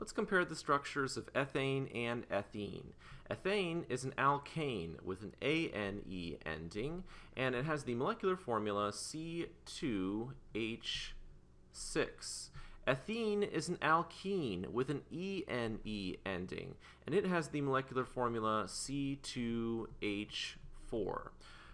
Let's compare the structures of ethane and ethene. Ethane is an alkane with an ANE ending, and it has the molecular formula C2H6. Ethene is an alkene with an ENE ending, and it has the molecular formula C2H4.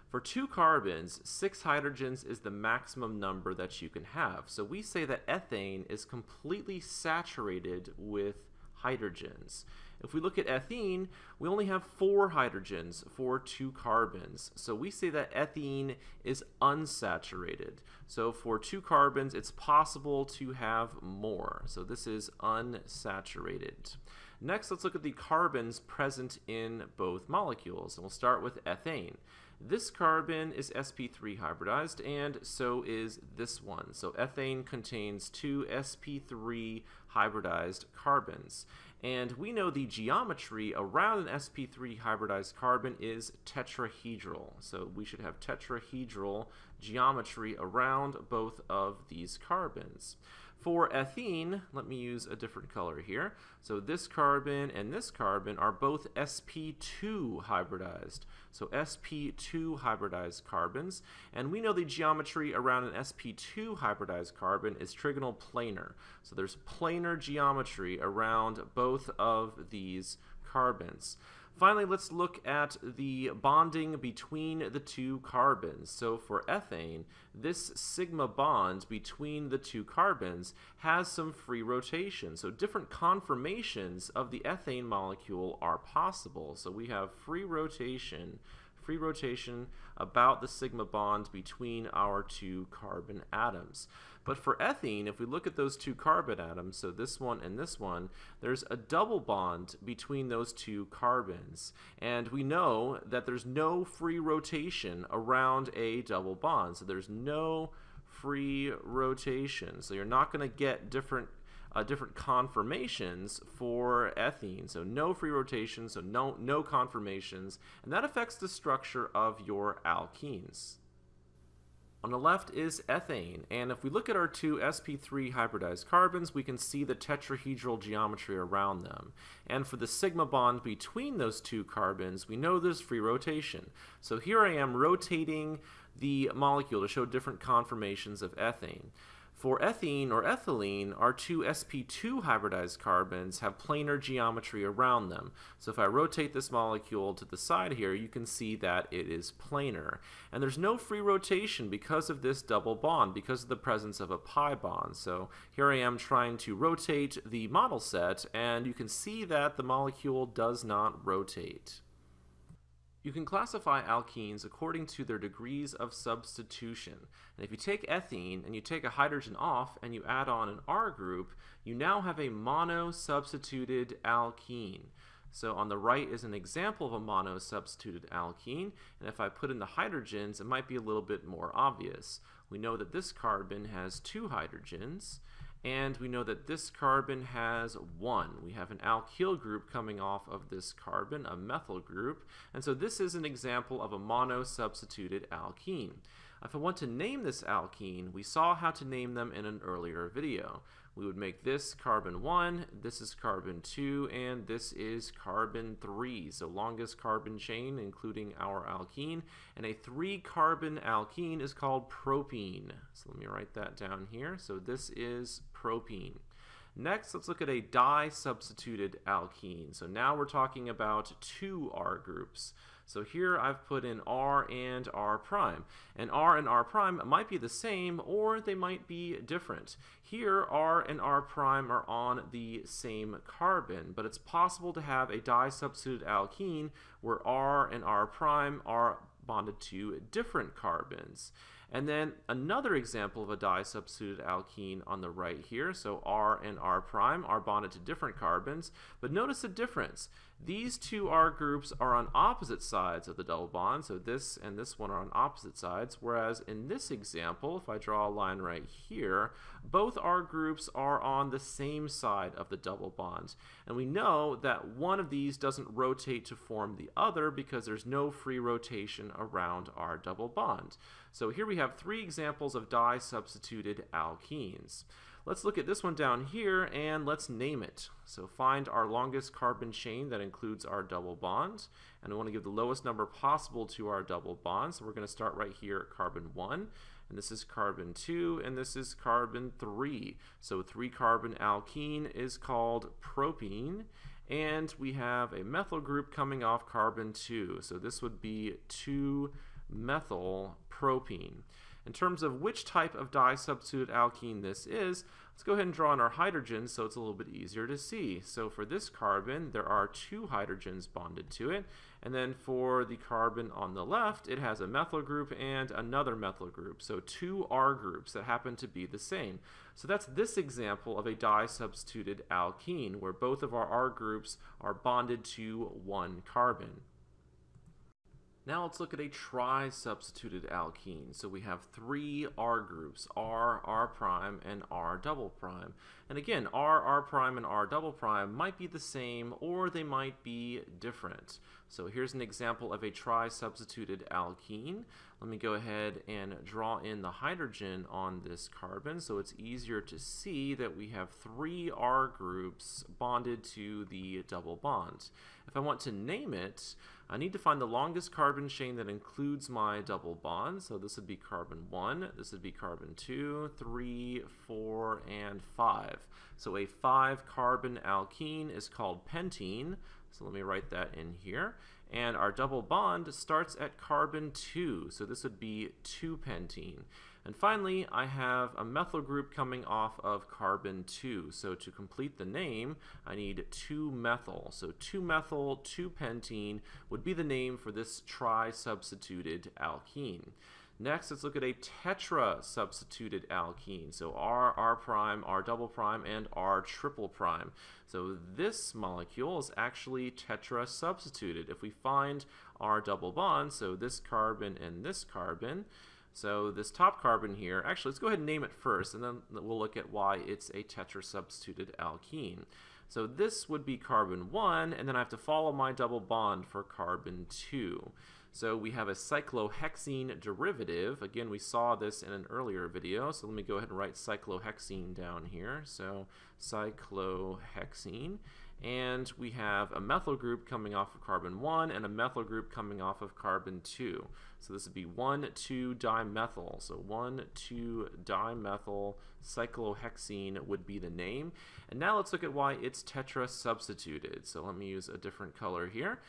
For two carbons, six hydrogens is the maximum number that you can have. So we say that ethane is completely saturated with hydrogens. If we look at ethene, we only have four hydrogens for two carbons. So we say that ethene is unsaturated. So for two carbons, it's possible to have more. So this is unsaturated. Next, let's look at the carbons present in both molecules. And we'll start with ethane. This carbon is sp3 hybridized, and so is this one. So ethane contains two sp3 hybridized carbons. And we know the geometry around an sp3 hybridized carbon is tetrahedral. So we should have tetrahedral geometry around both of these carbons. For ethene, let me use a different color here. So this carbon and this carbon are both sp2 hybridized. So sp2 hybridized carbons. And we know the geometry around an sp2 hybridized carbon is trigonal planar. So there's planar geometry around both of these carbons. Finally, let's look at the bonding between the two carbons. So for ethane, this sigma bond between the two carbons has some free rotation. So different conformations of the ethane molecule are possible. So we have free rotation free rotation about the sigma bond between our two carbon atoms. But for ethene, if we look at those two carbon atoms, so this one and this one, there's a double bond between those two carbons. And we know that there's no free rotation around a double bond. So there's no free rotation. So you're not going to get different uh, different conformations for ethene. So no free rotation, so no, no conformations, and that affects the structure of your alkenes. On the left is ethane, and if we look at our two sp3 hybridized carbons, we can see the tetrahedral geometry around them. And for the sigma bond between those two carbons, we know there's free rotation. So here I am rotating the molecule to show different conformations of ethane. For ethene or ethylene, our two sp2 hybridized carbons have planar geometry around them. So if I rotate this molecule to the side here, you can see that it is planar. And there's no free rotation because of this double bond, because of the presence of a pi bond. So here I am trying to rotate the model set, and you can see that the molecule does not rotate. You can classify alkenes according to their degrees of substitution. And if you take ethene and you take a hydrogen off and you add on an R group, you now have a mono-substituted alkene. So on the right is an example of a mono-substituted alkene, and if I put in the hydrogens, it might be a little bit more obvious. We know that this carbon has two hydrogens, and we know that this carbon has one. We have an alkyl group coming off of this carbon, a methyl group, and so this is an example of a mono-substituted alkene. If I want to name this alkene, we saw how to name them in an earlier video. We would make this carbon 1, this is carbon 2, and this is carbon 3. So longest carbon chain, including our alkene. And a 3-carbon alkene is called propene. So let me write that down here. So this is propene. Next, let's look at a di-substituted alkene. So now we're talking about two R groups. So here I've put in R and R prime. And R and R prime might be the same or they might be different. Here R and R prime are on the same carbon, but it's possible to have a di-substituted alkene where R and R prime are bonded to different carbons. And then another example of a di-substituted alkene on the right here. So R and R prime are bonded to different carbons, but notice the difference. These two R groups are on opposite sides of the double bond, so this and this one are on opposite sides, whereas in this example, if I draw a line right here, both R groups are on the same side of the double bond. And we know that one of these doesn't rotate to form the other because there's no free rotation around our double bond. So here we have three examples of di-substituted alkenes. Let's look at this one down here and let's name it. So find our longest carbon chain that includes our double bond. And we want to give the lowest number possible to our double bond. So we're going to start right here at carbon 1. And this is carbon 2, and this is carbon 3. So 3 carbon alkene is called propene. And we have a methyl group coming off carbon 2. So this would be 2-methyl propene. In terms of which type of disubstituted alkene this is, let's go ahead and draw in our hydrogens so it's a little bit easier to see. So for this carbon, there are two hydrogens bonded to it. And then for the carbon on the left, it has a methyl group and another methyl group. So two R groups that happen to be the same. So that's this example of a disubstituted alkene, where both of our R groups are bonded to one carbon. Now let's look at a tri-substituted alkene. So we have three R groups, R, R prime, and R double prime. And again, R, R prime, and R double prime might be the same or they might be different. So here's an example of a tri-substituted alkene. Let me go ahead and draw in the hydrogen on this carbon so it's easier to see that we have three R groups bonded to the double bond. If I want to name it, I need to find the longest carbon chain that includes my double bond. So this would be carbon 1, this would be carbon 2, 3, 4, and 5. So a 5 carbon alkene is called pentene. So let me write that in here. And our double bond starts at carbon 2. So this would be 2-pentene. And finally, I have a methyl group coming off of carbon 2. So to complete the name, I need 2-methyl. So 2-methyl, 2-pentene would be the name for this tri-substituted alkene. Next, let's look at a tetra-substituted alkene. So R, R prime, R double prime, and R triple prime. So this molecule is actually tetra-substituted. If we find R double bond, so this carbon and this carbon, so this top carbon here, actually let's go ahead and name it first and then we'll look at why it's a tetra-substituted alkene. So this would be carbon 1 and then I have to follow my double bond for carbon 2. So we have a cyclohexene derivative. Again, we saw this in an earlier video, so let me go ahead and write cyclohexene down here. So cyclohexene and we have a methyl group coming off of carbon 1 and a methyl group coming off of carbon 2. So this would be 1,2-dimethyl. So 1,2-dimethyl cyclohexene would be the name. And now let's look at why it's tetra-substituted. So let me use a different color here.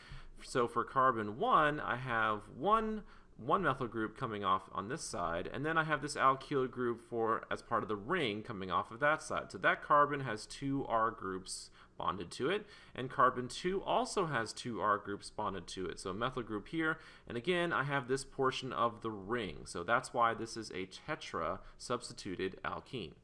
So for carbon 1, I have one one methyl group coming off on this side, and then I have this alkyl group for as part of the ring coming off of that side. So that carbon has two R groups bonded to it, and carbon 2 also has two R groups bonded to it. So a methyl group here, and again, I have this portion of the ring. So that's why this is a tetra substituted alkene.